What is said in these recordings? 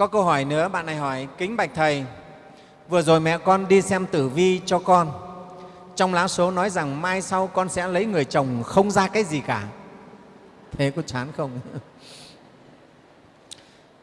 có câu hỏi nữa, bạn này hỏi, kính bạch thầy, vừa rồi mẹ con đi xem tử vi cho con. Trong lá số nói rằng mai sau con sẽ lấy người chồng không ra cái gì cả. Thế có chán không?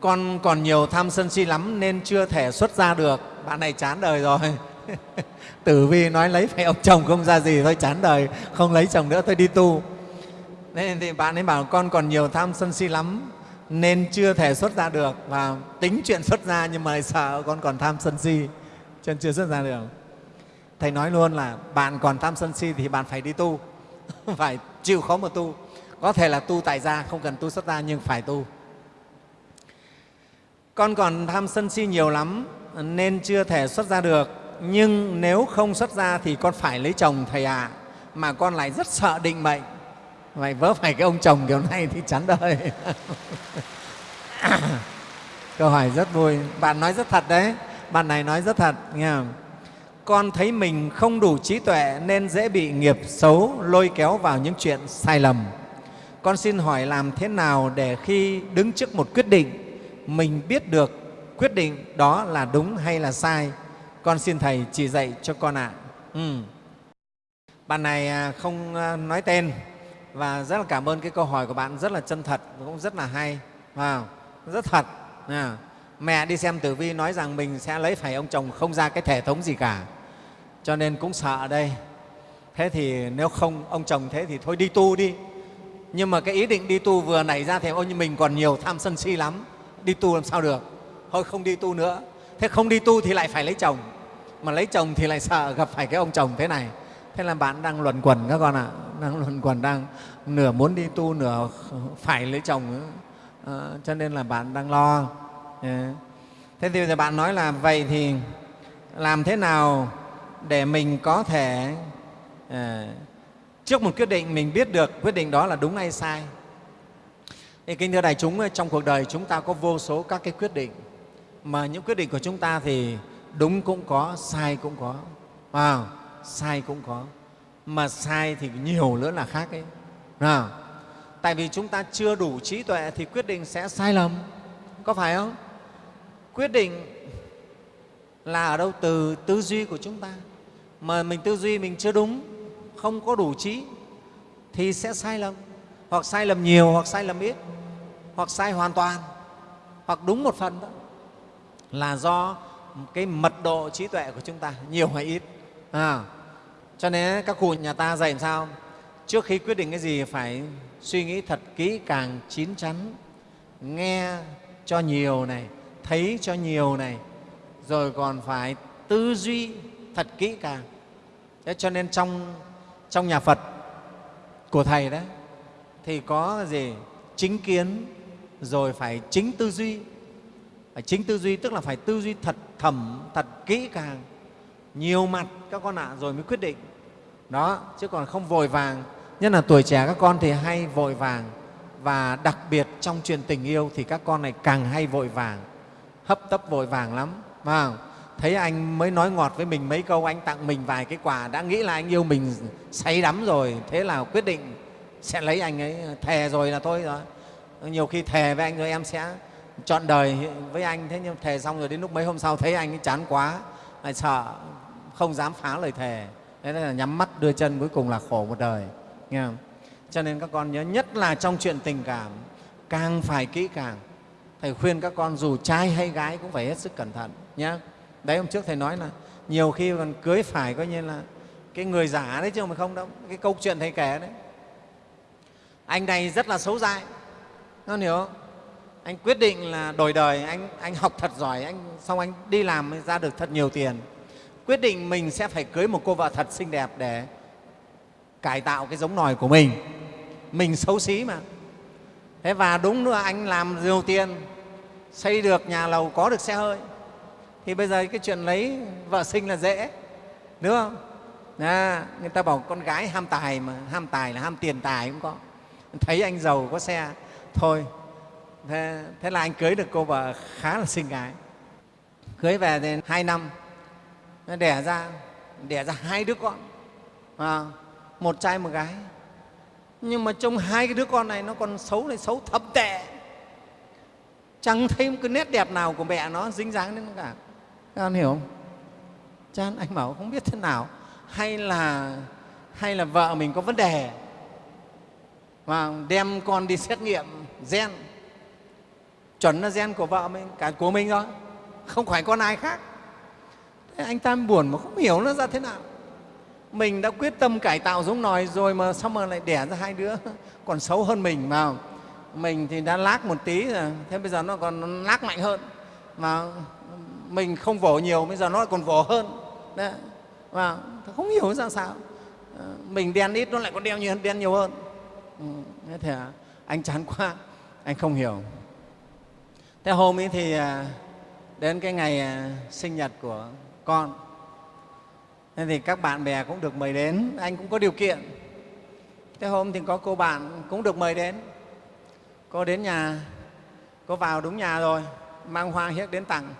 Con còn nhiều tham sân si lắm nên chưa thể xuất ra được. Bạn này chán đời rồi. Tử vi nói lấy phải ông chồng không ra gì, thôi chán đời, không lấy chồng nữa, thôi đi tu. Nên thì bạn ấy bảo con còn nhiều tham sân si lắm nên chưa thể xuất ra được và tính chuyện xuất ra nhưng mà sợ con còn tham sân si, cho nên chưa xuất ra được. Thầy nói luôn là bạn còn tham sân si thì bạn phải đi tu, phải chịu khó mà tu. Có thể là tu tại gia, không cần tu xuất gia nhưng phải tu. Con còn tham sân si nhiều lắm, nên chưa thể xuất ra được. Nhưng nếu không xuất ra thì con phải lấy chồng thầy ạ à. mà con lại rất sợ định mệnh vậy vớ phải cái ông chồng kiểu này thì chán đời. Câu hỏi rất vui. Bạn nói rất thật đấy. Bạn này nói rất thật nghe không? con thấy mình không đủ trí tuệ nên dễ bị nghiệp xấu lôi kéo vào những chuyện sai lầm. Con xin hỏi làm thế nào để khi đứng trước một quyết định mình biết được quyết định đó là đúng hay là sai? Con xin thầy chỉ dạy cho con ạ. Ừ. bạn này à, không à, nói tên và rất là cảm ơn cái câu hỏi của bạn rất là chân thật cũng rất là hay. Wow, rất thật. À. mẹ đi xem tử vi nói rằng mình sẽ lấy phải ông chồng không ra cái thể thống gì cả. Cho nên cũng sợ đây. Thế thì nếu không ông chồng thế thì thôi đi tu đi. Nhưng mà cái ý định đi tu vừa nảy ra thì ôi như mình còn nhiều tham sân si lắm. Đi tu làm sao được? Thôi không đi tu nữa. Thế không đi tu thì lại phải lấy chồng. Mà lấy chồng thì lại sợ gặp phải cái ông chồng thế này. Thế là bạn đang luẩn quẩn các con ạ. à đang luẩn quẩn đang nửa muốn đi tu nửa phải lấy chồng à, cho nên là bạn đang lo. Ờ. Thế thì giờ bạn nói là vậy thì làm thế nào để mình có thể à, trước một quyết định mình biết được quyết định đó là đúng hay sai? Thì kính thưa đại chúng trong cuộc đời chúng ta có vô số các cái quyết định. Mà những quyết định của chúng ta thì đúng cũng có sai cũng có. À, sai cũng có mà sai thì nhiều nữa là khác ấy. Nào tại vì chúng ta chưa đủ trí tuệ thì quyết định sẽ sai lầm. Có phải không? Quyết định là ở đâu? Từ tư duy của chúng ta. Mà mình tư duy mình chưa đúng không có đủ trí thì sẽ sai lầm. Hoặc sai lầm nhiều hoặc sai lầm ít hoặc sai hoàn toàn hoặc đúng một phần đó là do cái mật độ trí tuệ của chúng ta nhiều hay ít. À, cho nên các cụ nhà ta dạy làm sao? Trước khi quyết định cái gì phải suy nghĩ thật kỹ càng, chín chắn. Nghe cho nhiều này, thấy cho nhiều này, rồi còn phải tư duy thật kỹ càng. Thế cho nên trong trong nhà phật của thầy đấy thì có gì? Chính kiến, rồi phải chính tư duy. Phải chính tư duy tức là phải tư duy thật thầm thật kỹ càng nhiều mặt các con ạ à, rồi mới quyết định. Đó chứ còn không vội vàng. Nhất là tuổi trẻ các con thì hay vội vàng. Và đặc biệt trong chuyện tình yêu thì các con này càng hay vội vàng. Hấp tấp vội vàng lắm phải thấy anh mới nói ngọt với mình mấy câu anh tặng mình vài cái quà đã nghĩ là anh yêu mình say đắm rồi. Thế là quyết định sẽ lấy anh ấy thề rồi là thôi rồi. Nhiều khi thề với anh rồi em sẽ chọn đời với anh. Thế nhưng thề xong rồi đến lúc mấy hôm sau thấy anh ấy chán quá lại sợ không dám phá lời thề. Thế nên là nhắm mắt, đưa chân cuối cùng là khổ một đời. Nghe không? cho nên các con nhớ nhất là trong chuyện tình cảm, càng phải kỹ càng. Thầy khuyên các con dù trai hay gái cũng phải hết sức cẩn thận nhé đấy, hôm trước thầy nói là nhiều khi còn cưới phải coi như là cái người giả đấy chứ mà không đâu, cái câu chuyện thầy kể đấy. Anh này rất là xấu dại con hiểu không? Anh quyết định là đổi đời, anh anh học thật giỏi, anh, xong anh đi làm ra được thật nhiều tiền quyết định mình sẽ phải cưới một cô vợ thật xinh đẹp để cải tạo cái giống nòi của mình. Mình xấu xí mà. Thế và đúng nữa anh làm nhiều tiền xây được nhà lầu có được xe hơi. Thì bây giờ cái chuyện lấy vợ sinh là dễ đúng không? À, người ta bảo con gái ham tài mà ham tài là ham tiền tài cũng có. Thấy anh giàu có xe thôi thế, thế là anh cưới được cô vợ khá là xinh gái. Cưới về thì hai năm nó đẻ ra đẻ ra hai đứa con. À, một trai một gái. Nhưng mà trong hai cái đứa con này nó còn xấu này xấu thập tệ. Chẳng thấy một cái nét đẹp nào của mẹ nó dính dáng đến nó cả. Các con hiểu không? Chán anh bảo không biết thế nào. Hay là hay là vợ mình có vấn đề. Và đem con đi xét nghiệm gen. Chuẩn là gen của vợ mình cả của mình thôi. Không phải con ai khác anh ta buồn mà không hiểu nó ra thế nào. Mình đã quyết tâm cải tạo giống nòi rồi mà xong mà lại đẻ ra hai đứa còn xấu hơn mình mà. Mình thì đã lác một tí rồi thế bây giờ nó còn lác mạnh hơn. Mà mình không vỗ nhiều bây giờ nó còn vỗ hơn. Đấy. và không hiểu ra sao. Ờ, mình đen ít nó lại còn đen nhiều, đen nhiều hơn. Ừ, thế thì à, anh chán quá anh không hiểu. Thế hôm ấy thì à, đến cái ngày à, sinh nhật của con. Thế thì các bạn bè cũng được mời đến anh cũng có điều kiện. Thế hôm thì có cô bạn cũng được mời đến. Cô đến nhà cô vào đúng nhà rồi mang hoa hiếc đến tặng.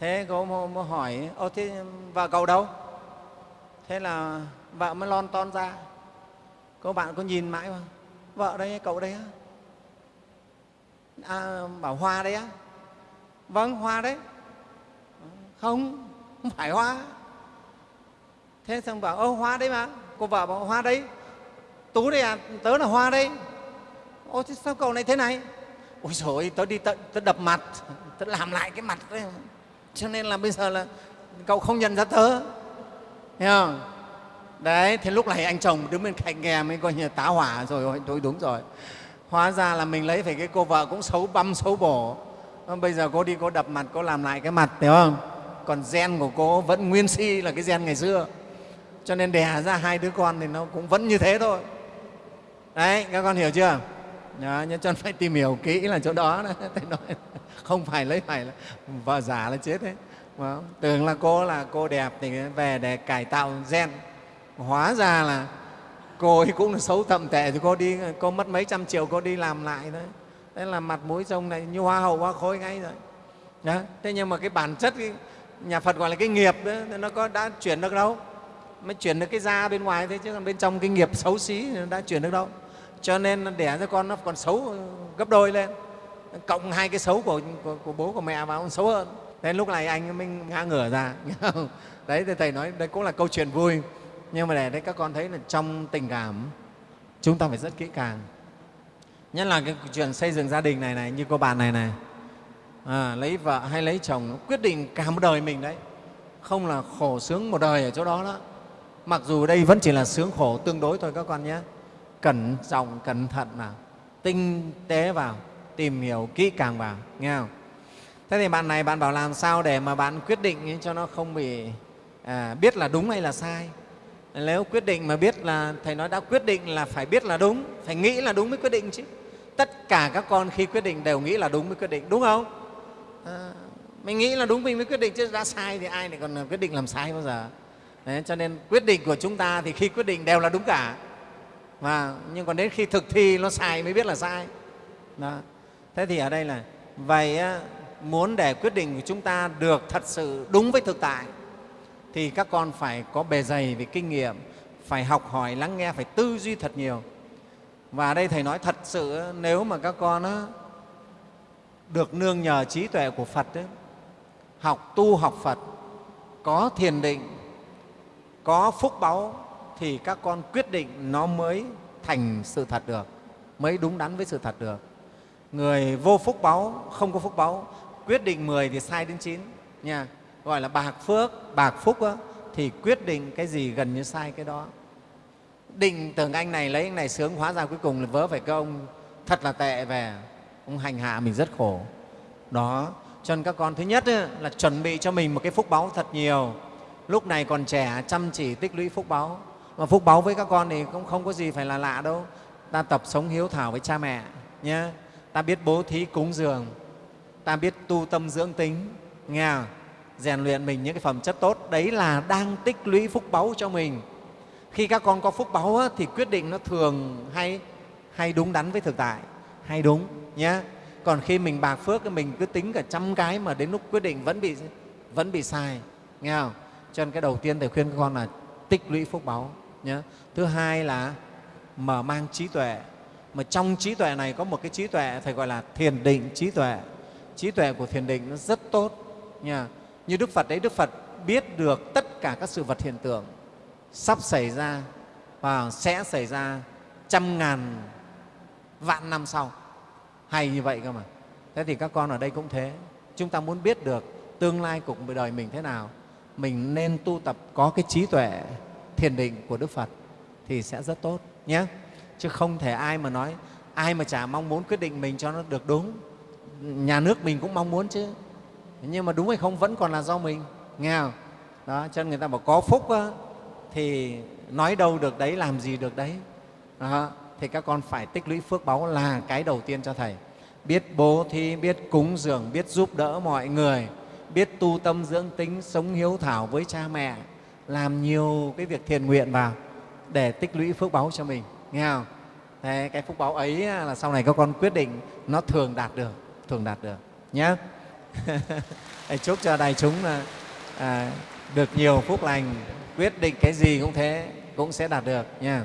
Thế cô mới hỏi ô thế vợ cậu đâu? Thế là vợ mới lon ton ra. Cô bạn có nhìn mãi mà vợ đây cậu đây á? À, bảo hoa đấy á. Vâng hoa đấy. Không không phải hoa. Thế xong bảo ô hoa đấy mà cô vợ bảo hoa đấy tú đây à tớ là hoa đấy. Ô thế sao cậu này thế này? Ôi rồi tớ đi tớ, tớ đập mặt tớ làm lại cái mặt đấy cho nên là bây giờ là cậu không nhận ra tớ. Thấy không? Đấy thế lúc này anh chồng đứng bên cạnh nghe mới coi như tá hỏa rồi tôi đúng rồi. Hóa ra là mình lấy phải cái cô vợ cũng xấu băm xấu bổ. Bây giờ cô đi cô đập mặt cô làm lại cái mặt hiểu không? Còn gen của cô vẫn nguyên si là cái gen ngày xưa. Cho nên đẻ ra hai đứa con thì nó cũng vẫn như thế thôi. Đấy các con hiểu chưa? Đó, nhưng cho phải tìm hiểu kỹ là chỗ đó thầy nói không phải lấy phải là vợ giả là chết đấy. Mà tưởng là cô là cô đẹp thì về để cải tạo gen. Hóa ra là cô ấy cũng là xấu thậm tệ. Thì cô đi cô mất mấy trăm triệu cô đi làm lại đấy thế là mặt mũi trông này như hoa hậu hoa khôi ngay rồi. Đó. thế nhưng mà cái bản chất cái nhà phật gọi là cái nghiệp đó, nó có đã chuyển được đâu. Mới chuyển được cái da bên ngoài thế chứ còn bên trong cái nghiệp xấu xí nó đã chuyển được đâu. Cho nên đẻ ra con nó còn xấu ờ, gấp đôi lên. Cộng hai cái xấu của, của, của bố của mẹ vào còn xấu hơn. Thế lúc này anh mới ngã ngửa ra đấy thì thầy nói đây cũng là câu chuyện vui. Nhưng mà để đấy các con thấy là trong tình cảm chúng ta phải rất kỹ càng. Nhất là cái chuyện xây dựng gia đình này này như cô bạn này này à, lấy vợ hay lấy chồng quyết định cả một đời mình đấy. Không là khổ sướng một đời ở chỗ đó đó. Mặc dù đây vẫn chỉ là sướng khổ tương đối thôi các con nhé. Cẩn trọng cẩn thận vào tinh tế vào tìm hiểu kỹ càng vào nghe không? Thế thì bạn này bạn bảo làm sao để mà bạn quyết định cho nó không bị à, biết là đúng hay là sai? Nếu quyết định mà biết là thầy nói đã quyết định là phải biết là đúng phải nghĩ là đúng mới quyết định chứ. Tất cả các con khi quyết định đều nghĩ là đúng mới quyết định đúng không? À, mình nghĩ là đúng mình mới quyết định chứ đã sai thì ai lại còn ờ, quyết định làm sai bao giờ. Đấy, cho nên quyết định của chúng ta thì khi quyết định đều là đúng cả. Và nhưng còn đến khi thực thi nó sai mới biết là sai. Đó. thế thì ở đây là vậy muốn để quyết định của chúng ta được thật sự đúng với thực tại thì các con phải có bề dày về kinh nghiệm phải học hỏi lắng nghe phải tư duy thật nhiều. Và ở đây thầy nói thật sự nếu mà các con được nương nhờ trí tuệ của phật ấy, học tu học phật có thiền định có phúc báu thì các con quyết định nó mới thành sự thật được mới đúng đắn với sự thật được. Người vô phúc báu không có phúc báu quyết định 10 thì sai đến 9 nha. Gọi là bạc phước bạc phúc đó, thì quyết định cái gì gần như sai cái đó. Định tưởng anh này lấy anh này sướng hóa ra cuối cùng là vớ phải cái ông thật là tệ về ông hành hạ mình rất khổ. Đó, cho nên các con, thứ nhất là chuẩn bị cho mình một cái phúc báu thật nhiều. Lúc này còn trẻ, chăm chỉ, tích lũy phúc báu. Mà phúc báu với các con thì cũng không có gì phải là lạ đâu. Ta tập sống hiếu thảo với cha mẹ nhé ta biết bố thí cúng dường. Ta biết tu tâm dưỡng tính. Nghe rèn luyện mình những cái phẩm chất tốt. Đấy là đang tích lũy phúc báu cho mình. Khi các con có phúc báu thì quyết định nó thường hay hay đúng đắn với thực tại. Hay đúng nhé còn khi mình bạc phước mình cứ tính cả trăm cái mà đến lúc quyết định vẫn bị vẫn bị sai, nghe không? Cho nên cái đầu tiên thầy khuyên các con là tích lũy phúc báu nhé thứ hai là mở mang trí tuệ. Mà trong trí tuệ này có một cái trí tuệ thầy gọi là thiền định trí tuệ. Trí tuệ của thiền định nó rất tốt nha như đức phật đấy, đức phật biết được tất cả các sự vật hiện tượng sắp xảy ra và sẽ xảy ra trăm ngàn vạn năm sau hay như vậy cơ mà. Thế thì các con ở đây cũng thế. Chúng ta muốn biết được tương lai cuộc đời mình thế nào mình nên tu tập có cái trí tuệ thiền định của đức phật thì sẽ rất tốt nhé. Chứ không thể ai mà nói ai mà chả mong muốn quyết định mình cho nó được đúng. Nhà nước mình cũng mong muốn chứ. Nhưng mà đúng hay không vẫn còn là do mình nghe không? Đó cho nên người ta bảo có phúc á, thì nói đâu được đấy làm gì được đấy. Đó thì các con phải tích lũy phước báu là cái đầu tiên cho thầy. Biết bố thí biết cúng dường biết giúp đỡ mọi người biết tu tâm dưỡng tính sống hiếu thảo với cha mẹ làm nhiều cái việc thiền nguyện vào để tích lũy phước báu cho mình. Nghe không? Thế cái phúc báu ấy là sau này các con quyết định nó thường đạt được thường đạt được. Nhé chúc cho đại chúng là à, được nhiều phúc lành. Quyết định cái gì cũng thế cũng sẽ đạt được nha.